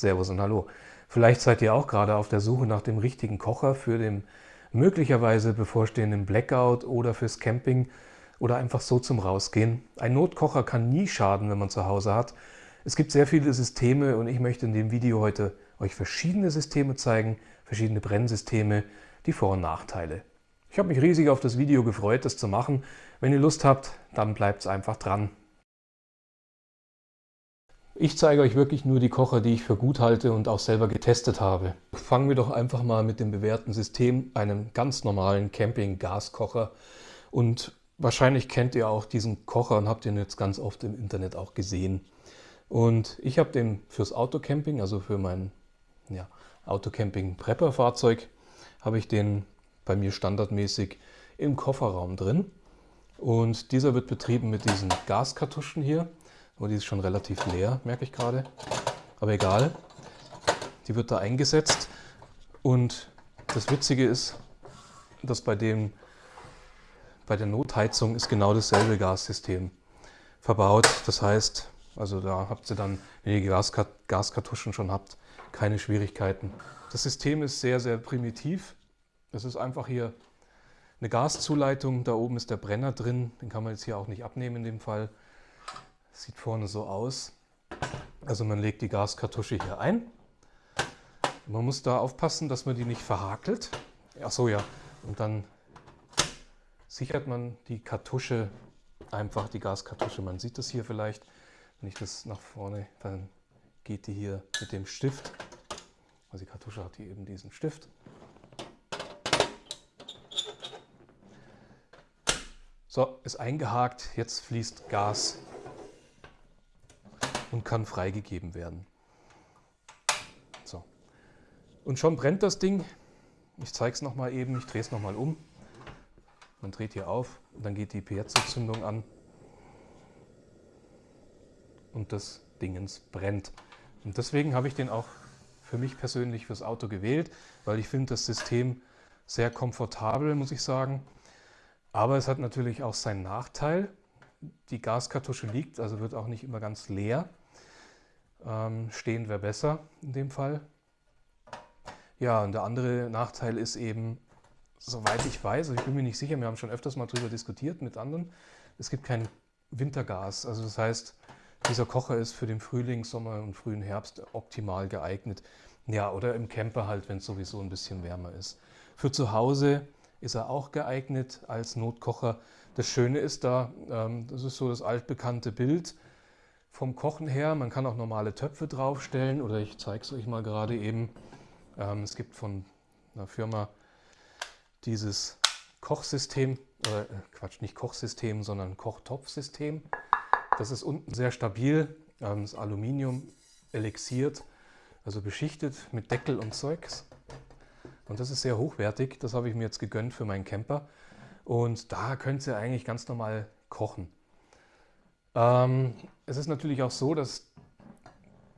Servus und Hallo. Vielleicht seid ihr auch gerade auf der Suche nach dem richtigen Kocher für den möglicherweise bevorstehenden Blackout oder fürs Camping oder einfach so zum Rausgehen. Ein Notkocher kann nie schaden, wenn man zu Hause hat. Es gibt sehr viele Systeme und ich möchte in dem Video heute euch verschiedene Systeme zeigen, verschiedene Brennsysteme, die Vor- und Nachteile. Ich habe mich riesig auf das Video gefreut, das zu machen. Wenn ihr Lust habt, dann bleibt es einfach dran. Ich zeige euch wirklich nur die Kocher, die ich für gut halte und auch selber getestet habe. Fangen wir doch einfach mal mit dem bewährten System, einem ganz normalen Camping-Gaskocher. Und wahrscheinlich kennt ihr auch diesen Kocher und habt ihn jetzt ganz oft im Internet auch gesehen. Und ich habe den fürs Autocamping, also für mein ja, Autocamping-Prepper-Fahrzeug, habe ich den bei mir standardmäßig im Kofferraum drin. Und dieser wird betrieben mit diesen Gaskartuschen hier. Aber die ist schon relativ leer, merke ich gerade. Aber egal, die wird da eingesetzt. Und das Witzige ist, dass bei, dem, bei der Notheizung ist genau dasselbe Gassystem verbaut. Das heißt, also da habt ihr dann, wenn ihr Gaskart Gaskartuschen schon habt, keine Schwierigkeiten. Das System ist sehr, sehr primitiv. Es ist einfach hier eine Gaszuleitung. Da oben ist der Brenner drin. Den kann man jetzt hier auch nicht abnehmen in dem Fall. Sieht vorne so aus. Also man legt die Gaskartusche hier ein. Man muss da aufpassen, dass man die nicht verhakelt. Ach so, ja. Und dann sichert man die Kartusche, einfach die Gaskartusche. Man sieht das hier vielleicht. Wenn ich das nach vorne, dann geht die hier mit dem Stift. Also die Kartusche hat hier eben diesen Stift. So, ist eingehakt. Jetzt fließt Gas und kann freigegeben werden. So. Und schon brennt das Ding. Ich zeige es nochmal eben, ich drehe es nochmal um. Man dreht hier auf und dann geht die Piezo-Zündung an. Und das Dingens brennt. Und deswegen habe ich den auch für mich persönlich fürs Auto gewählt, weil ich finde das System sehr komfortabel, muss ich sagen. Aber es hat natürlich auch seinen Nachteil. Die Gaskartusche liegt, also wird auch nicht immer ganz leer. Ähm, stehen wäre besser in dem Fall. Ja, und der andere Nachteil ist eben, soweit ich weiß, also ich bin mir nicht sicher, wir haben schon öfters mal darüber diskutiert mit anderen, es gibt kein Wintergas. Also das heißt, dieser Kocher ist für den Frühling, Sommer und frühen Herbst optimal geeignet. Ja, oder im Camper halt, wenn es sowieso ein bisschen wärmer ist. Für zu Hause ist er auch geeignet als Notkocher. Das Schöne ist da, ähm, das ist so das altbekannte Bild, vom Kochen her. Man kann auch normale Töpfe draufstellen oder ich zeige es euch mal gerade eben. Ähm, es gibt von einer Firma dieses Kochsystem, äh, Quatsch, nicht Kochsystem, sondern Kochtopfsystem. Das ist unten sehr stabil, ähm, das Aluminium elixiert, also beschichtet mit Deckel und Zeugs. Und das ist sehr hochwertig, das habe ich mir jetzt gegönnt für meinen Camper. Und da könnt ihr eigentlich ganz normal kochen. Ähm, es ist natürlich auch so, dass,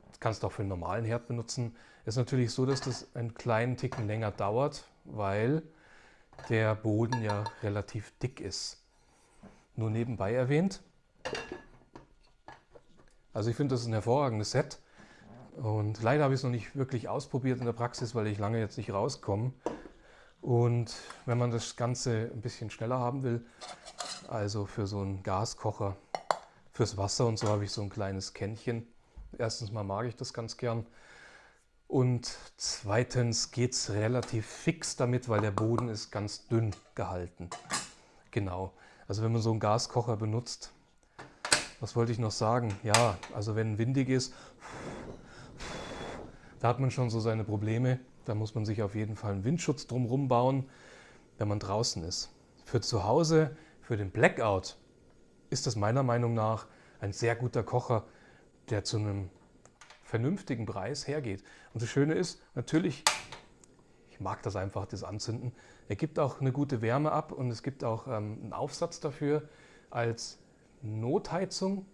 das kannst du auch für einen normalen Herd benutzen, es ist natürlich so, dass das einen kleinen Ticken länger dauert, weil der Boden ja relativ dick ist. Nur nebenbei erwähnt. Also ich finde, das ist ein hervorragendes Set. Und leider habe ich es noch nicht wirklich ausprobiert in der Praxis, weil ich lange jetzt nicht rauskomme. Und wenn man das Ganze ein bisschen schneller haben will, also für so einen Gaskocher, Fürs Wasser und so habe ich so ein kleines Kännchen. Erstens mal mag ich das ganz gern. Und zweitens geht es relativ fix damit, weil der Boden ist ganz dünn gehalten. Genau. Also wenn man so einen Gaskocher benutzt, was wollte ich noch sagen? Ja, also wenn windig ist, da hat man schon so seine Probleme. Da muss man sich auf jeden Fall einen Windschutz drumherum bauen, wenn man draußen ist. Für zu Hause, für den Blackout, ist das meiner Meinung nach ein sehr guter Kocher, der zu einem vernünftigen Preis hergeht. Und das Schöne ist, natürlich, ich mag das einfach, das Anzünden, er gibt auch eine gute Wärme ab und es gibt auch ähm, einen Aufsatz dafür als Notheizung.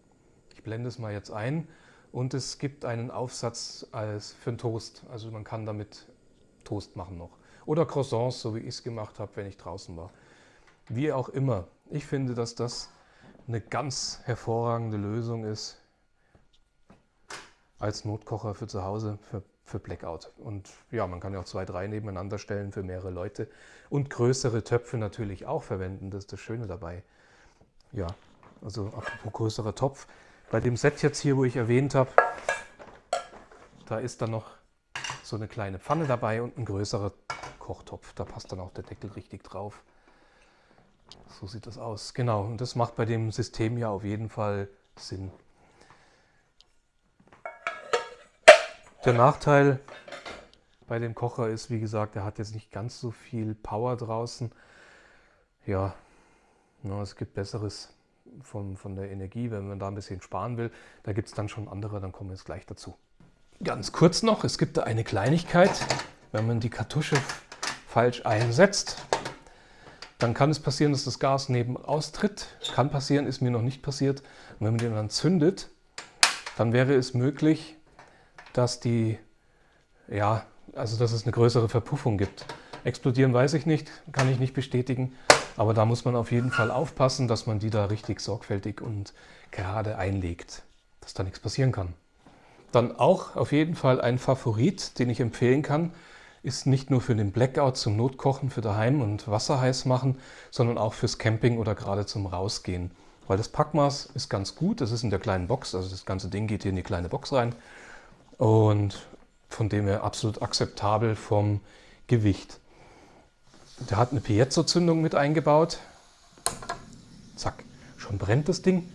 Ich blende es mal jetzt ein. Und es gibt einen Aufsatz als für einen Toast. Also man kann damit Toast machen noch. Oder Croissants, so wie ich es gemacht habe, wenn ich draußen war. Wie auch immer. Ich finde, dass das eine ganz hervorragende Lösung ist als Notkocher für zu Hause, für, für Blackout. Und ja, man kann ja auch zwei, drei nebeneinander stellen für mehrere Leute. Und größere Töpfe natürlich auch verwenden, das ist das Schöne dabei. Ja, also apropos größerer Topf. Bei dem Set jetzt hier, wo ich erwähnt habe, da ist dann noch so eine kleine Pfanne dabei und ein größerer Kochtopf. Da passt dann auch der Deckel richtig drauf. So sieht das aus. Genau, und das macht bei dem System ja auf jeden Fall Sinn. Der Nachteil bei dem Kocher ist, wie gesagt, er hat jetzt nicht ganz so viel Power draußen. Ja, es gibt Besseres von, von der Energie, wenn man da ein bisschen sparen will. Da gibt es dann schon andere, dann kommen wir jetzt gleich dazu. Ganz kurz noch, es gibt da eine Kleinigkeit. Wenn man die Kartusche falsch einsetzt, dann kann es passieren, dass das Gas neben austritt. Kann passieren, ist mir noch nicht passiert. Und wenn man den dann zündet, dann wäre es möglich, dass die, ja, also dass es eine größere Verpuffung gibt. Explodieren weiß ich nicht, kann ich nicht bestätigen, aber da muss man auf jeden Fall aufpassen, dass man die da richtig sorgfältig und gerade einlegt, dass da nichts passieren kann. Dann auch auf jeden Fall ein Favorit, den ich empfehlen kann, ist nicht nur für den Blackout zum Notkochen für daheim und Wasser heiß machen, sondern auch fürs Camping oder gerade zum Rausgehen. Weil das Packmaß ist ganz gut, das ist in der kleinen Box, also das ganze Ding geht hier in die kleine Box rein und von dem her absolut akzeptabel vom Gewicht. Der hat eine Piezo-Zündung mit eingebaut. Zack, schon brennt das Ding.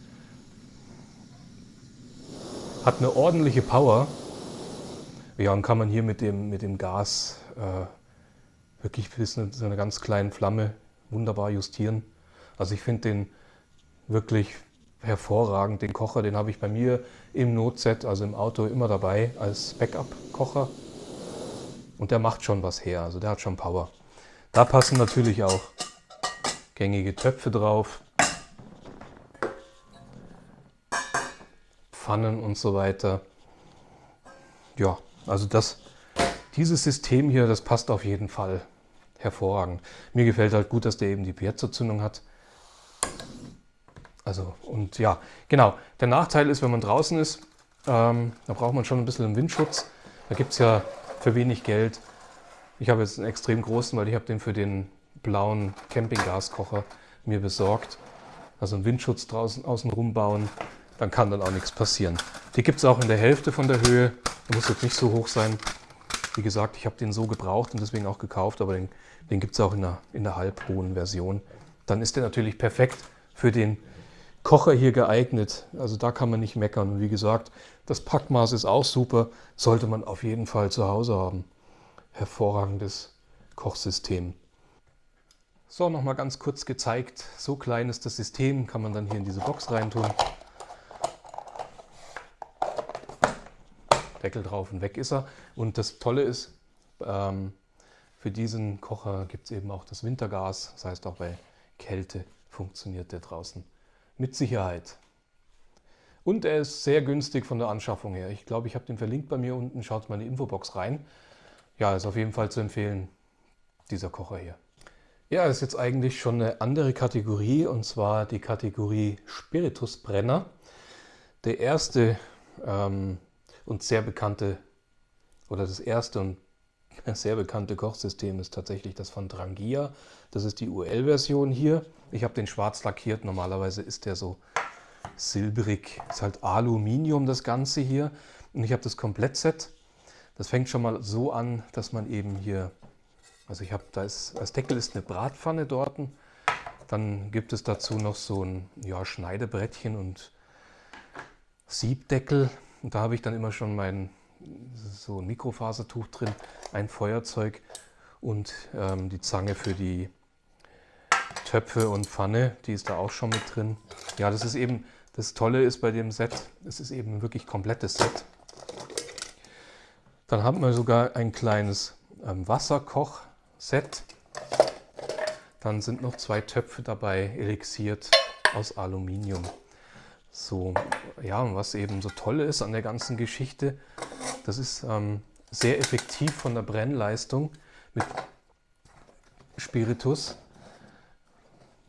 Hat eine ordentliche Power. Ja, und kann man hier mit dem, mit dem Gas äh, wirklich bis zu einer ganz kleinen Flamme wunderbar justieren. Also ich finde den wirklich hervorragend. Den Kocher, den habe ich bei mir im Notset, also im Auto, immer dabei als Backup-Kocher. Und der macht schon was her, also der hat schon Power. Da passen natürlich auch gängige Töpfe drauf, Pfannen und so weiter. Ja, also das, dieses System hier, das passt auf jeden Fall hervorragend. Mir gefällt halt gut, dass der eben die Piezo-Zündung hat. Also, und ja, genau. Der Nachteil ist, wenn man draußen ist, ähm, da braucht man schon ein bisschen Windschutz. Da gibt es ja für wenig Geld. Ich habe jetzt einen extrem großen, weil ich habe den für den blauen Campinggaskocher mir besorgt. Also einen Windschutz draußen außen rumbauen, dann kann dann auch nichts passieren. Die gibt es auch in der Hälfte von der Höhe. Der muss jetzt nicht so hoch sein. Wie gesagt, ich habe den so gebraucht und deswegen auch gekauft, aber den, den gibt es auch in der, in der halbhohen Version. Dann ist der natürlich perfekt für den Kocher hier geeignet. Also da kann man nicht meckern. Und wie gesagt, das Packmaß ist auch super. Sollte man auf jeden Fall zu Hause haben. Hervorragendes Kochsystem. So, nochmal ganz kurz gezeigt. So klein ist das System, kann man dann hier in diese Box reintun. Deckel drauf und weg ist er. Und das Tolle ist, ähm, für diesen Kocher gibt es eben auch das Wintergas. Das heißt, auch bei Kälte funktioniert der draußen mit Sicherheit. Und er ist sehr günstig von der Anschaffung her. Ich glaube, ich habe den verlinkt bei mir unten. Schaut mal in die Infobox rein. Ja, ist auf jeden Fall zu empfehlen, dieser Kocher hier. Ja, ist jetzt eigentlich schon eine andere Kategorie und zwar die Kategorie Spiritusbrenner. Der erste ähm, und sehr bekannte oder das erste und sehr bekannte Kochsystem ist tatsächlich das von Drangia. Das ist die UL-Version hier. Ich habe den schwarz lackiert. Normalerweise ist der so silbrig. Ist halt Aluminium das Ganze hier. Und ich habe das Komplettset. Das fängt schon mal so an, dass man eben hier, also ich habe, da ist, als Deckel ist eine Bratpfanne dort. Dann gibt es dazu noch so ein ja, Schneidebrettchen und Siebdeckel. Und da habe ich dann immer schon mein so ein Mikrofasertuch drin, ein Feuerzeug und ähm, die Zange für die Töpfe und Pfanne, die ist da auch schon mit drin. Ja, das ist eben, das Tolle ist bei dem Set, es ist eben ein wirklich komplettes Set. Dann haben wir sogar ein kleines ähm, Wasserkoch-Set. Dann sind noch zwei Töpfe dabei, elixiert aus Aluminium. So, ja, und was eben so toll ist an der ganzen Geschichte, das ist ähm, sehr effektiv von der Brennleistung mit Spiritus,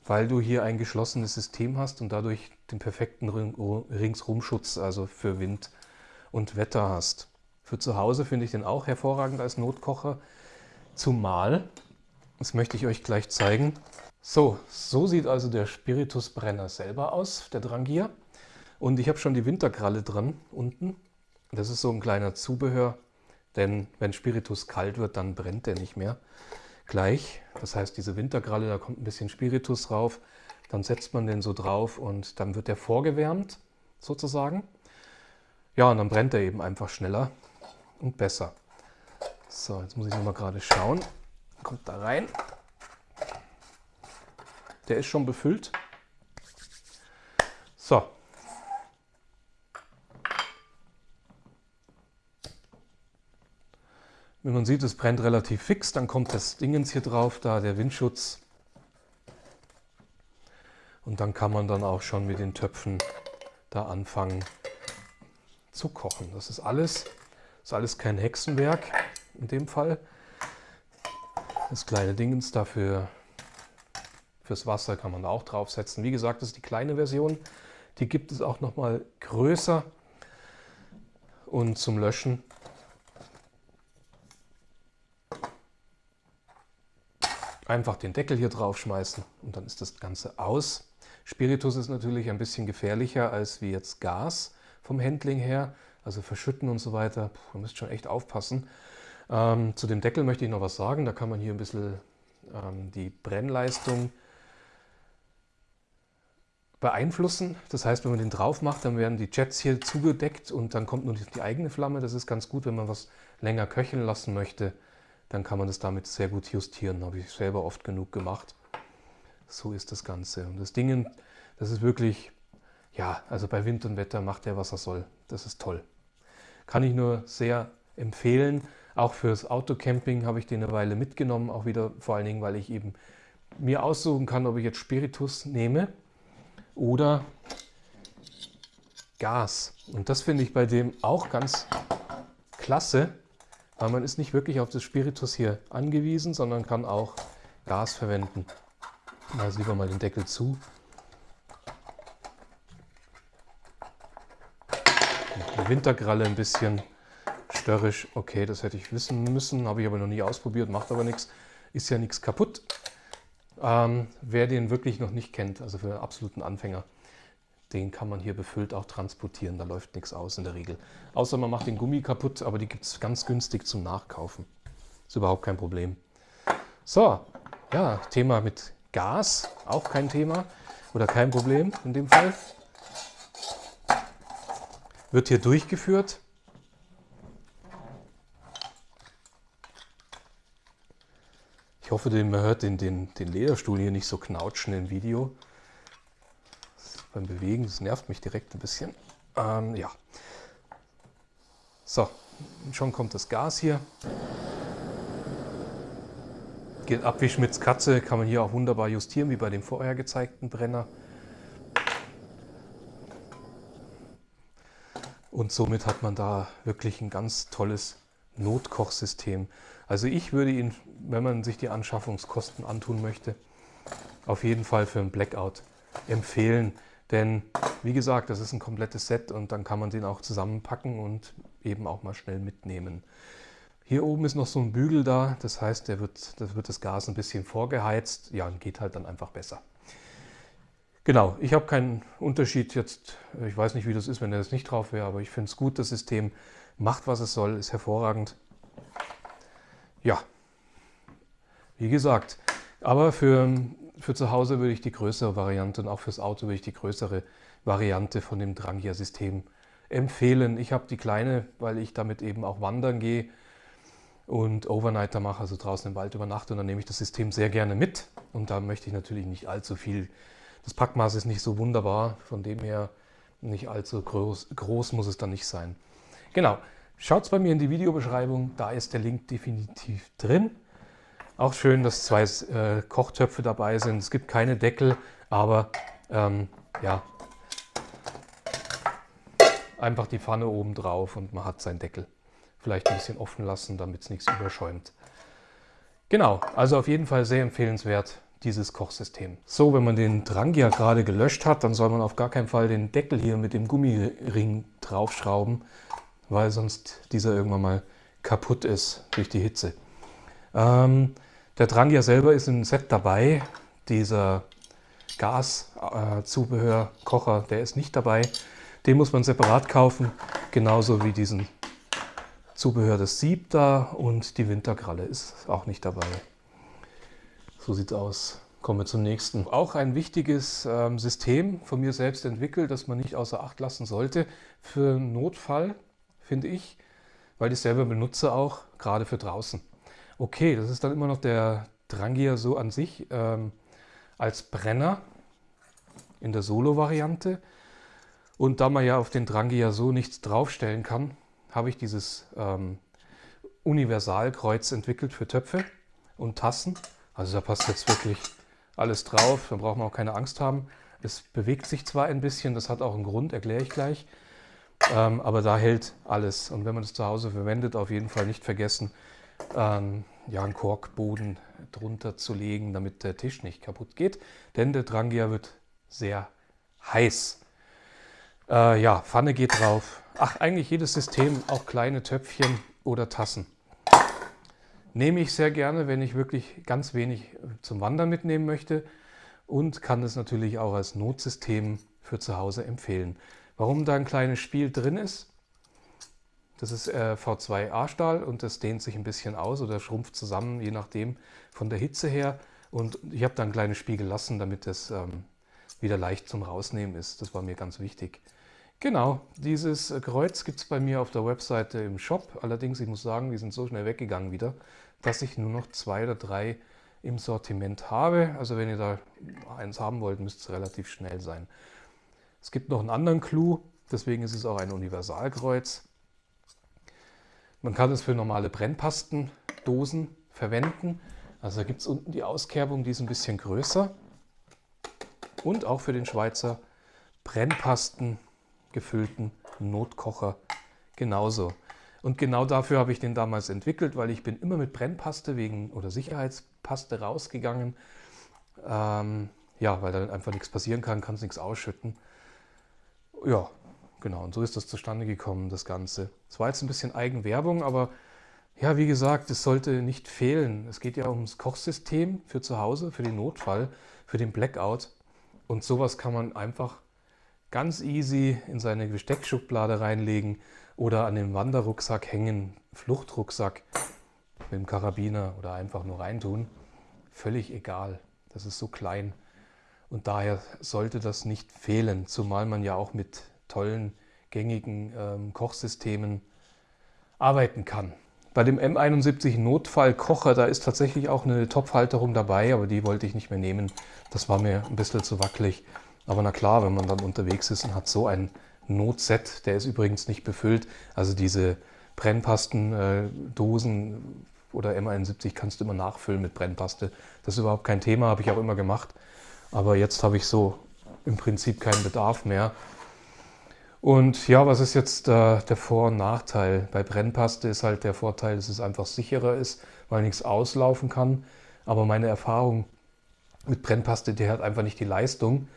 weil du hier ein geschlossenes System hast und dadurch den perfekten Ringsrumschutz, also für Wind und Wetter hast. Für zu Hause finde ich den auch hervorragend als Notkocher, zumal, das möchte ich euch gleich zeigen, so, so sieht also der Spiritusbrenner selber aus, der Drangier. Und ich habe schon die Winterkralle dran unten. Das ist so ein kleiner Zubehör, denn wenn Spiritus kalt wird, dann brennt der nicht mehr gleich. Das heißt, diese Winterkralle, da kommt ein bisschen Spiritus drauf, dann setzt man den so drauf und dann wird der vorgewärmt sozusagen. Ja, und dann brennt er eben einfach schneller und besser. So, jetzt muss ich nochmal gerade schauen. Kommt da rein. Der ist schon befüllt. So. Wie man sieht, es brennt relativ fix. Dann kommt das Dingens hier drauf, da der Windschutz. Und dann kann man dann auch schon mit den Töpfen da anfangen zu kochen. Das ist alles, das ist alles kein Hexenwerk in dem Fall. Das kleine Dingens dafür Fürs Wasser kann man da auch draufsetzen. Wie gesagt, das ist die kleine Version. Die gibt es auch noch mal größer. Und zum Löschen einfach den Deckel hier drauf schmeißen und dann ist das Ganze aus. Spiritus ist natürlich ein bisschen gefährlicher als wie jetzt Gas vom Handling her. Also verschütten und so weiter. Puh, ihr müsst schon echt aufpassen. Ähm, zu dem Deckel möchte ich noch was sagen. Da kann man hier ein bisschen ähm, die Brennleistung beeinflussen. Das heißt, wenn man den drauf macht, dann werden die Jets hier zugedeckt und dann kommt nur die eigene Flamme. Das ist ganz gut, wenn man was länger köcheln lassen möchte. Dann kann man das damit sehr gut justieren. Habe ich selber oft genug gemacht. So ist das Ganze. Und das Ding, das ist wirklich, ja, also bei Wind und Wetter macht er, was er soll. Das ist toll. Kann ich nur sehr empfehlen. Auch fürs Autocamping habe ich den eine Weile mitgenommen. Auch wieder vor allen Dingen, weil ich eben mir aussuchen kann, ob ich jetzt Spiritus nehme oder Gas. Und das finde ich bei dem auch ganz klasse, weil man ist nicht wirklich auf das Spiritus hier angewiesen, sondern kann auch Gas verwenden. Also lieber mal den Deckel zu. Die Wintergralle ein bisschen störrisch. Okay, das hätte ich wissen müssen, habe ich aber noch nie ausprobiert, macht aber nichts. Ist ja nichts kaputt. Ähm, wer den wirklich noch nicht kennt, also für absoluten Anfänger, den kann man hier befüllt auch transportieren. Da läuft nichts aus in der Regel. Außer man macht den Gummi kaputt, aber die gibt es ganz günstig zum Nachkaufen. Ist überhaupt kein Problem. So, ja, Thema mit Gas, auch kein Thema oder kein Problem in dem Fall. Wird hier durchgeführt. hoffe, man hört den, den, den Lederstuhl hier nicht so knautschen im Video. Beim Bewegen, das nervt mich direkt ein bisschen. Ähm, ja. So, schon kommt das Gas hier. Geht ab wie Schmidts Katze, kann man hier auch wunderbar justieren, wie bei dem vorher gezeigten Brenner. Und somit hat man da wirklich ein ganz tolles Notkochsystem. Also ich würde ihn, wenn man sich die Anschaffungskosten antun möchte, auf jeden Fall für ein Blackout empfehlen. Denn wie gesagt, das ist ein komplettes Set und dann kann man den auch zusammenpacken und eben auch mal schnell mitnehmen. Hier oben ist noch so ein Bügel da, das heißt, der wird, das wird das Gas ein bisschen vorgeheizt. Ja, und geht halt dann einfach besser. Genau, ich habe keinen Unterschied jetzt, ich weiß nicht, wie das ist, wenn er das nicht drauf wäre, aber ich finde es gut, das System macht, was es soll, ist hervorragend. Ja, wie gesagt, aber für, für zu Hause würde ich die größere Variante und auch fürs Auto würde ich die größere Variante von dem Drangia-System empfehlen. Ich habe die kleine, weil ich damit eben auch wandern gehe und Overnighter mache, also draußen im Wald übernachte und dann nehme ich das System sehr gerne mit und da möchte ich natürlich nicht allzu viel. Das Packmaß ist nicht so wunderbar, von dem her nicht allzu groß, groß muss es dann nicht sein. Genau, schaut bei mir in die Videobeschreibung, da ist der Link definitiv drin. Auch schön, dass zwei äh, Kochtöpfe dabei sind. Es gibt keine Deckel, aber ähm, ja, einfach die Pfanne oben drauf und man hat seinen Deckel. Vielleicht ein bisschen offen lassen, damit es nichts überschäumt. Genau, also auf jeden Fall sehr empfehlenswert, dieses Kochsystem. So, wenn man den Drangia gerade gelöscht hat, dann soll man auf gar keinen Fall den Deckel hier mit dem Gummiring draufschrauben, weil sonst dieser irgendwann mal kaputt ist durch die Hitze. Ähm, der Drangia selber ist im Set dabei. Dieser Gaszubehörkocher, äh, der ist nicht dabei. Den muss man separat kaufen, genauso wie diesen Zubehör des Sieb da und die Winterkralle ist auch nicht dabei. So sieht es aus. Kommen wir zum nächsten. Auch ein wichtiges ähm, System von mir selbst entwickelt, das man nicht außer Acht lassen sollte für Notfall, finde ich, weil ich selber benutze auch, gerade für draußen. Okay, das ist dann immer noch der Drangier so an sich ähm, als Brenner in der Solo-Variante. Und da man ja auf den Drangier so nichts draufstellen kann, habe ich dieses ähm, Universalkreuz entwickelt für Töpfe und Tassen. Also da passt jetzt wirklich alles drauf, da braucht man auch keine Angst haben. Es bewegt sich zwar ein bisschen, das hat auch einen Grund, erkläre ich gleich, ähm, aber da hält alles. Und wenn man das zu Hause verwendet, auf jeden Fall nicht vergessen, ähm, ja, einen Korkboden drunter zu legen, damit der Tisch nicht kaputt geht, denn der Drangia wird sehr heiß. Äh, ja, Pfanne geht drauf. Ach, eigentlich jedes System, auch kleine Töpfchen oder Tassen. Nehme ich sehr gerne, wenn ich wirklich ganz wenig zum Wandern mitnehmen möchte und kann es natürlich auch als Notsystem für zu Hause empfehlen. Warum da ein kleines Spiel drin ist, das ist äh, V2A-Stahl und das dehnt sich ein bisschen aus oder schrumpft zusammen, je nachdem von der Hitze her. Und ich habe da ein kleines Spiel gelassen, damit es ähm, wieder leicht zum Rausnehmen ist. Das war mir ganz wichtig. Genau, dieses Kreuz gibt es bei mir auf der Webseite im Shop. Allerdings, ich muss sagen, die sind so schnell weggegangen wieder, dass ich nur noch zwei oder drei im Sortiment habe. Also wenn ihr da eins haben wollt, müsste es relativ schnell sein. Es gibt noch einen anderen Clou, deswegen ist es auch ein Universalkreuz. Man kann es für normale Brennpastendosen verwenden. Also da gibt es unten die Auskerbung, die ist ein bisschen größer. Und auch für den Schweizer Brennpasten gefüllten Notkocher genauso. Und genau dafür habe ich den damals entwickelt, weil ich bin immer mit Brennpaste wegen oder Sicherheitspaste rausgegangen. Ähm, ja, weil dann einfach nichts passieren kann, kann es nichts ausschütten. Ja, genau. Und so ist das zustande gekommen, das Ganze. Es war jetzt ein bisschen Eigenwerbung, aber ja, wie gesagt, es sollte nicht fehlen. Es geht ja ums Kochsystem für zu Hause, für den Notfall, für den Blackout. Und sowas kann man einfach ganz easy in seine Besteckschublade reinlegen oder an den Wanderrucksack hängen, Fluchtrucksack mit dem Karabiner oder einfach nur reintun. Völlig egal. Das ist so klein. Und daher sollte das nicht fehlen, zumal man ja auch mit tollen, gängigen ähm, Kochsystemen arbeiten kann. Bei dem M71 Notfallkocher, da ist tatsächlich auch eine Topfhalterung dabei, aber die wollte ich nicht mehr nehmen. Das war mir ein bisschen zu wackelig. Aber na klar, wenn man dann unterwegs ist und hat so ein Notset, der ist übrigens nicht befüllt. Also diese Brennpastendosen äh, oder M71 kannst du immer nachfüllen mit Brennpaste. Das ist überhaupt kein Thema, habe ich auch immer gemacht. Aber jetzt habe ich so im Prinzip keinen Bedarf mehr. Und ja, was ist jetzt äh, der Vor- und Nachteil? Bei Brennpaste ist halt der Vorteil, dass es einfach sicherer ist, weil nichts auslaufen kann. Aber meine Erfahrung mit Brennpaste, die hat einfach nicht die Leistung,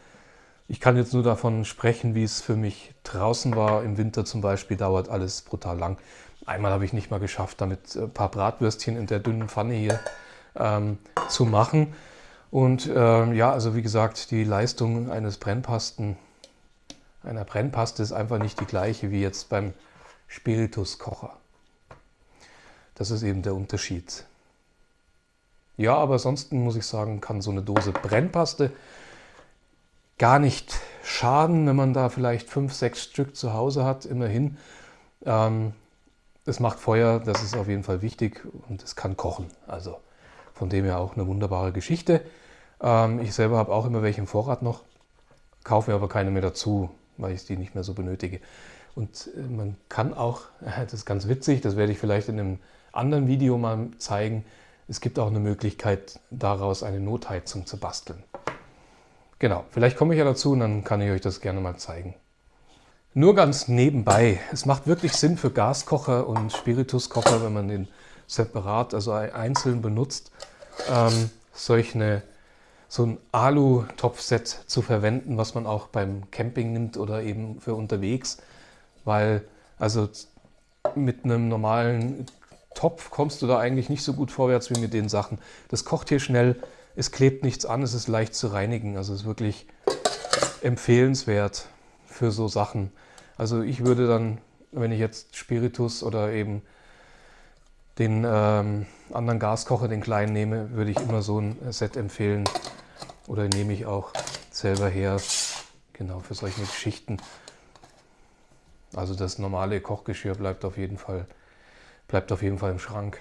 ich kann jetzt nur davon sprechen, wie es für mich draußen war. Im Winter zum Beispiel dauert alles brutal lang. Einmal habe ich nicht mal geschafft, damit ein paar Bratwürstchen in der dünnen Pfanne hier ähm, zu machen. Und ähm, ja, also wie gesagt, die Leistung eines Brennpasten, einer Brennpaste ist einfach nicht die gleiche wie jetzt beim Spirituskocher. Das ist eben der Unterschied. Ja, aber ansonsten muss ich sagen, kann so eine Dose Brennpaste gar nicht schaden, wenn man da vielleicht fünf, sechs Stück zu Hause hat, immerhin. Ähm, es macht Feuer, das ist auf jeden Fall wichtig und es kann kochen. Also von dem her auch eine wunderbare Geschichte. Ähm, ich selber habe auch immer welche im Vorrat noch, kaufe mir aber keine mehr dazu, weil ich die nicht mehr so benötige. Und äh, man kann auch, das ist ganz witzig, das werde ich vielleicht in einem anderen Video mal zeigen, es gibt auch eine Möglichkeit, daraus eine Notheizung zu basteln. Genau, vielleicht komme ich ja dazu und dann kann ich euch das gerne mal zeigen. Nur ganz nebenbei, es macht wirklich Sinn für Gaskocher und Spirituskocher, wenn man den separat, also einzeln benutzt, ähm, solch eine, so ein Alu-Topfset zu verwenden, was man auch beim Camping nimmt oder eben für unterwegs, weil also mit einem normalen Topf kommst du da eigentlich nicht so gut vorwärts wie mit den Sachen. Das kocht hier schnell, es klebt nichts an, es ist leicht zu reinigen. Also es ist wirklich empfehlenswert für so Sachen. Also ich würde dann, wenn ich jetzt Spiritus oder eben den ähm, anderen Gaskocher, den kleinen nehme, würde ich immer so ein Set empfehlen. Oder nehme ich auch selber her, genau für solche Geschichten. Also das normale Kochgeschirr bleibt auf jeden Fall, bleibt auf jeden Fall im Schrank.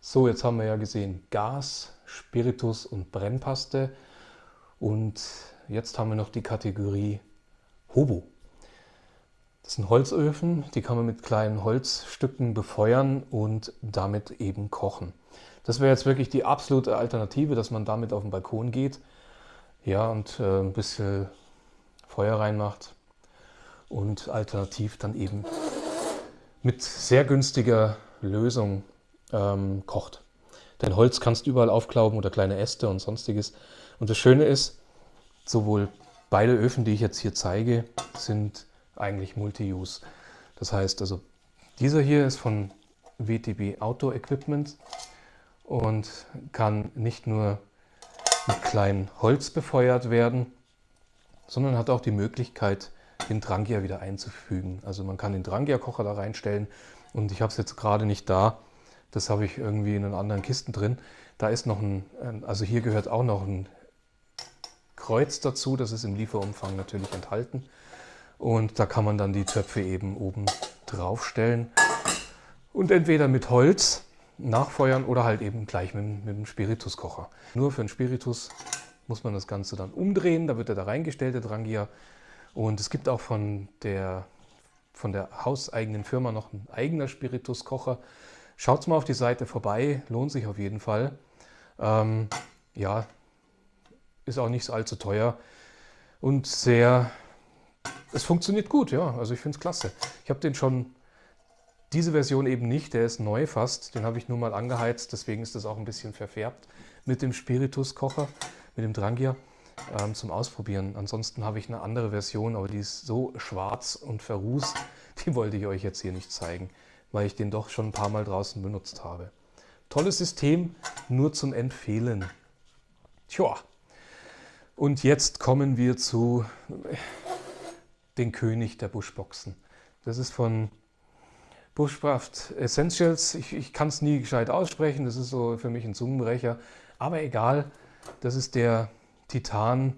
So, jetzt haben wir ja gesehen Gas, Spiritus und Brennpaste. Und jetzt haben wir noch die Kategorie Hobo. Das sind Holzöfen, die kann man mit kleinen Holzstücken befeuern und damit eben kochen. Das wäre jetzt wirklich die absolute Alternative, dass man damit auf den Balkon geht ja, und äh, ein bisschen Feuer reinmacht und alternativ dann eben mit sehr günstiger Lösung ähm, kocht. Denn Holz kannst du überall aufklauben oder kleine Äste und sonstiges. Und das Schöne ist, sowohl beide Öfen, die ich jetzt hier zeige, sind eigentlich Multi-Use. Das heißt also, dieser hier ist von WTB Auto Equipment und kann nicht nur mit kleinem Holz befeuert werden, sondern hat auch die Möglichkeit, den Drangia wieder einzufügen. Also man kann den Drangia-Kocher da reinstellen und ich habe es jetzt gerade nicht da. Das habe ich irgendwie in einen anderen Kisten drin. Da ist noch ein, also hier gehört auch noch ein Kreuz dazu. Das ist im Lieferumfang natürlich enthalten. Und da kann man dann die Töpfe eben oben draufstellen. Und entweder mit Holz nachfeuern oder halt eben gleich mit, mit dem Spirituskocher. Nur für den Spiritus muss man das Ganze dann umdrehen. Da wird er da reingestellt, der Drangia. Und es gibt auch von der, von der hauseigenen Firma noch ein eigener Spirituskocher. Schaut mal auf die Seite vorbei, lohnt sich auf jeden Fall. Ähm, ja, ist auch nicht allzu teuer und sehr es funktioniert gut, ja. Also ich finde es klasse. Ich habe den schon, diese Version eben nicht, der ist neu fast. Den habe ich nur mal angeheizt, deswegen ist das auch ein bisschen verfärbt mit dem Spiritus-Kocher, mit dem Drangia ähm, zum Ausprobieren. Ansonsten habe ich eine andere Version, aber die ist so schwarz und verrußt, die wollte ich euch jetzt hier nicht zeigen, weil ich den doch schon ein paar Mal draußen benutzt habe. Tolles System, nur zum Empfehlen. Tja, und jetzt kommen wir zu den König der Buschboxen. Das ist von Bushcraft Essentials. Ich, ich kann es nie gescheit aussprechen, das ist so für mich ein Zungenbrecher. Aber egal, das ist der Titan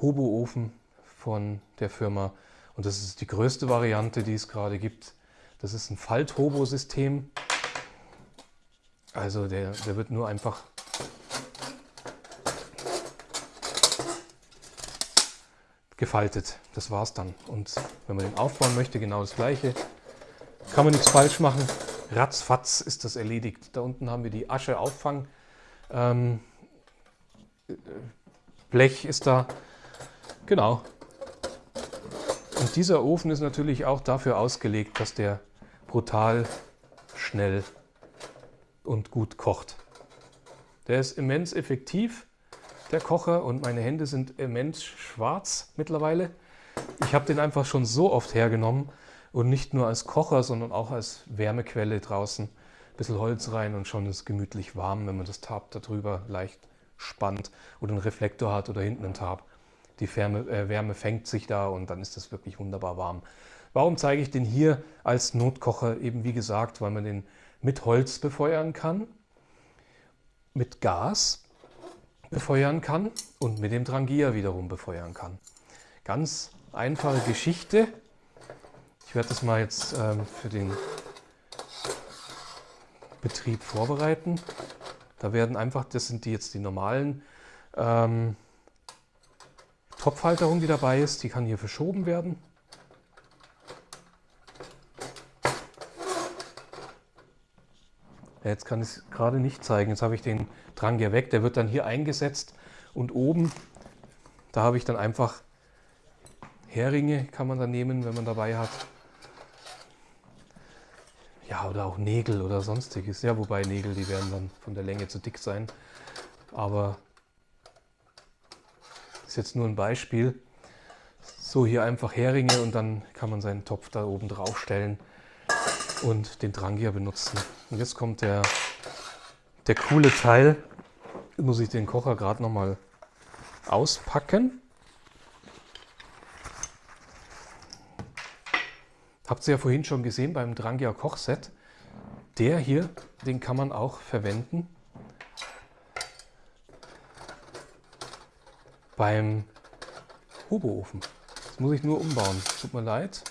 Hobo-Ofen von der Firma. Und das ist die größte Variante, die es gerade gibt. Das ist ein Falt-Hobo-System. Also der, der wird nur einfach gefaltet. Das war's dann. Und wenn man den aufbauen möchte, genau das gleiche. Kann man nichts falsch machen. Ratzfatz ist das erledigt. Da unten haben wir die Ascheauffang. Ähm, Blech ist da. Genau. Und dieser Ofen ist natürlich auch dafür ausgelegt, dass der brutal schnell und gut kocht. Der ist immens effektiv der Kocher und meine Hände sind immens schwarz mittlerweile. Ich habe den einfach schon so oft hergenommen und nicht nur als Kocher, sondern auch als Wärmequelle draußen. Ein bisschen Holz rein und schon ist es gemütlich warm, wenn man das Tab darüber leicht spannt oder einen Reflektor hat oder hinten einen Tab. Die Wärme, äh, Wärme fängt sich da und dann ist das wirklich wunderbar warm. Warum zeige ich den hier als Notkocher? Eben wie gesagt, weil man den mit Holz befeuern kann, mit Gas befeuern kann und mit dem Drangia wiederum befeuern kann. Ganz einfache Geschichte. Ich werde das mal jetzt ähm, für den Betrieb vorbereiten. Da werden einfach, das sind die jetzt die normalen ähm, Topfhalterung, die dabei ist. Die kann hier verschoben werden. Jetzt kann ich es gerade nicht zeigen. Jetzt habe ich den Drang ja weg. Der wird dann hier eingesetzt und oben, da habe ich dann einfach Heringe, kann man da nehmen, wenn man dabei hat. Ja, oder auch Nägel oder sonstiges. Ja, wobei Nägel, die werden dann von der Länge zu dick sein. Aber das ist jetzt nur ein Beispiel. So, hier einfach Heringe und dann kann man seinen Topf da oben drauf stellen. und den Drangia benutzen. Und jetzt kommt der, der coole Teil. Jetzt muss ich den Kocher gerade nochmal auspacken. Habt ihr ja vorhin schon gesehen beim Drangia Kochset. Der hier, den kann man auch verwenden beim Hoboofen. Das muss ich nur umbauen. Tut mir leid.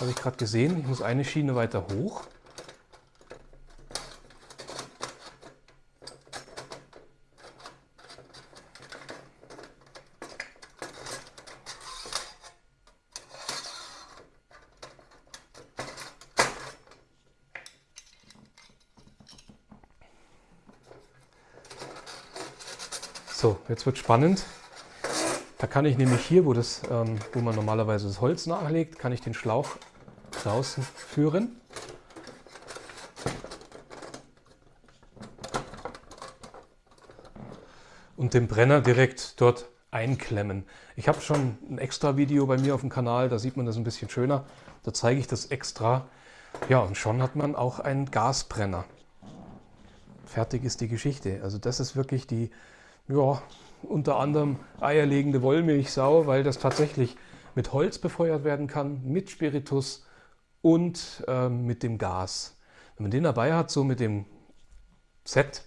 Habe ich gerade gesehen. Ich muss eine Schiene weiter hoch. So, jetzt wird spannend. Da kann ich nämlich hier, wo, das, ähm, wo man normalerweise das Holz nachlegt, kann ich den Schlauch draußen führen. Und den Brenner direkt dort einklemmen. Ich habe schon ein extra Video bei mir auf dem Kanal, da sieht man das ein bisschen schöner. Da zeige ich das extra. Ja, und schon hat man auch einen Gasbrenner. Fertig ist die Geschichte. Also das ist wirklich die ja, unter anderem eierlegende Wollmilchsau, weil das tatsächlich mit Holz befeuert werden kann, mit Spiritus und äh, mit dem Gas. Wenn man den dabei hat, so mit dem Set,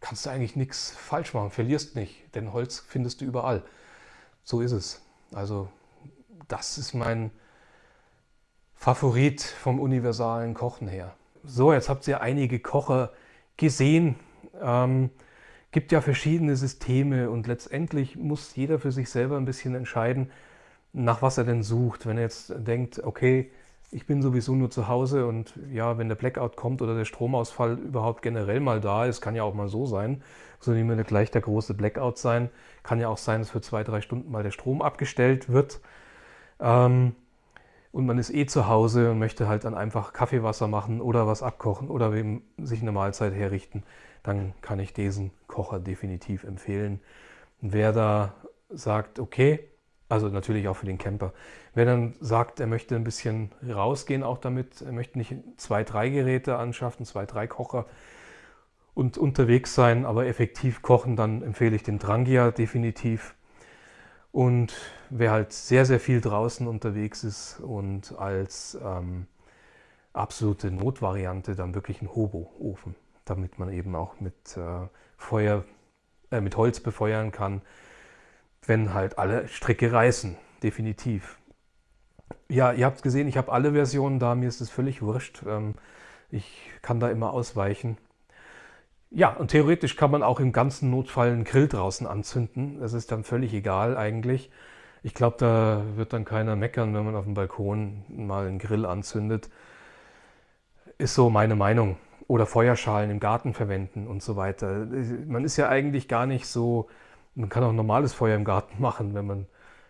kannst du eigentlich nichts falsch machen, verlierst nicht, denn Holz findest du überall. So ist es. Also das ist mein Favorit vom universalen Kochen her. So, jetzt habt ihr einige Kocher gesehen. Ähm, gibt ja verschiedene Systeme und letztendlich muss jeder für sich selber ein bisschen entscheiden, nach was er denn sucht. Wenn er jetzt denkt, okay, ich bin sowieso nur zu Hause und ja, wenn der Blackout kommt oder der Stromausfall überhaupt generell mal da ist, kann ja auch mal so sein, soll nicht mehr gleich der große Blackout sein, kann ja auch sein, dass für zwei, drei Stunden mal der Strom abgestellt wird. Ähm, und man ist eh zu Hause und möchte halt dann einfach Kaffeewasser machen oder was abkochen oder sich eine Mahlzeit herrichten, dann kann ich diesen Kocher definitiv empfehlen. Wer da sagt, okay, also natürlich auch für den Camper. Wer dann sagt, er möchte ein bisschen rausgehen auch damit, er möchte nicht zwei, drei Geräte anschaffen, zwei, drei Kocher und unterwegs sein, aber effektiv kochen, dann empfehle ich den Drangia definitiv. Und wer halt sehr, sehr viel draußen unterwegs ist und als ähm, absolute Notvariante dann wirklich einen Hobo-Ofen, damit man eben auch mit äh, Feuer, äh, mit Holz befeuern kann, wenn halt alle Stricke reißen, definitiv. Ja, ihr habt gesehen, ich habe alle Versionen da, mir ist es völlig wurscht. Ähm, ich kann da immer ausweichen. Ja, und theoretisch kann man auch im ganzen Notfall einen Grill draußen anzünden. Das ist dann völlig egal eigentlich. Ich glaube, da wird dann keiner meckern, wenn man auf dem Balkon mal einen Grill anzündet. Ist so meine Meinung. Oder Feuerschalen im Garten verwenden und so weiter. Man ist ja eigentlich gar nicht so, man kann auch normales Feuer im Garten machen, wenn, man,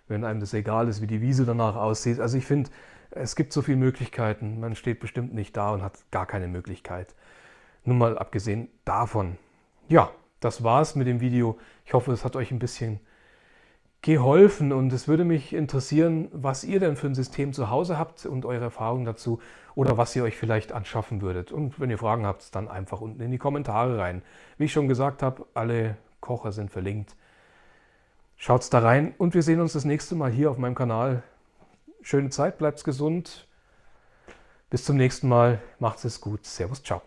wenn einem das egal ist, wie die Wiese danach aussieht. Also ich finde, es gibt so viele Möglichkeiten. Man steht bestimmt nicht da und hat gar keine Möglichkeit. Nun mal abgesehen davon. Ja, das war's mit dem Video. Ich hoffe, es hat euch ein bisschen geholfen und es würde mich interessieren, was ihr denn für ein System zu Hause habt und eure Erfahrungen dazu oder was ihr euch vielleicht anschaffen würdet. Und wenn ihr Fragen habt, dann einfach unten in die Kommentare rein. Wie ich schon gesagt habe, alle Kocher sind verlinkt. Schaut's da rein und wir sehen uns das nächste Mal hier auf meinem Kanal. Schöne Zeit, bleibt gesund. Bis zum nächsten Mal. Macht's es gut. Servus, ciao.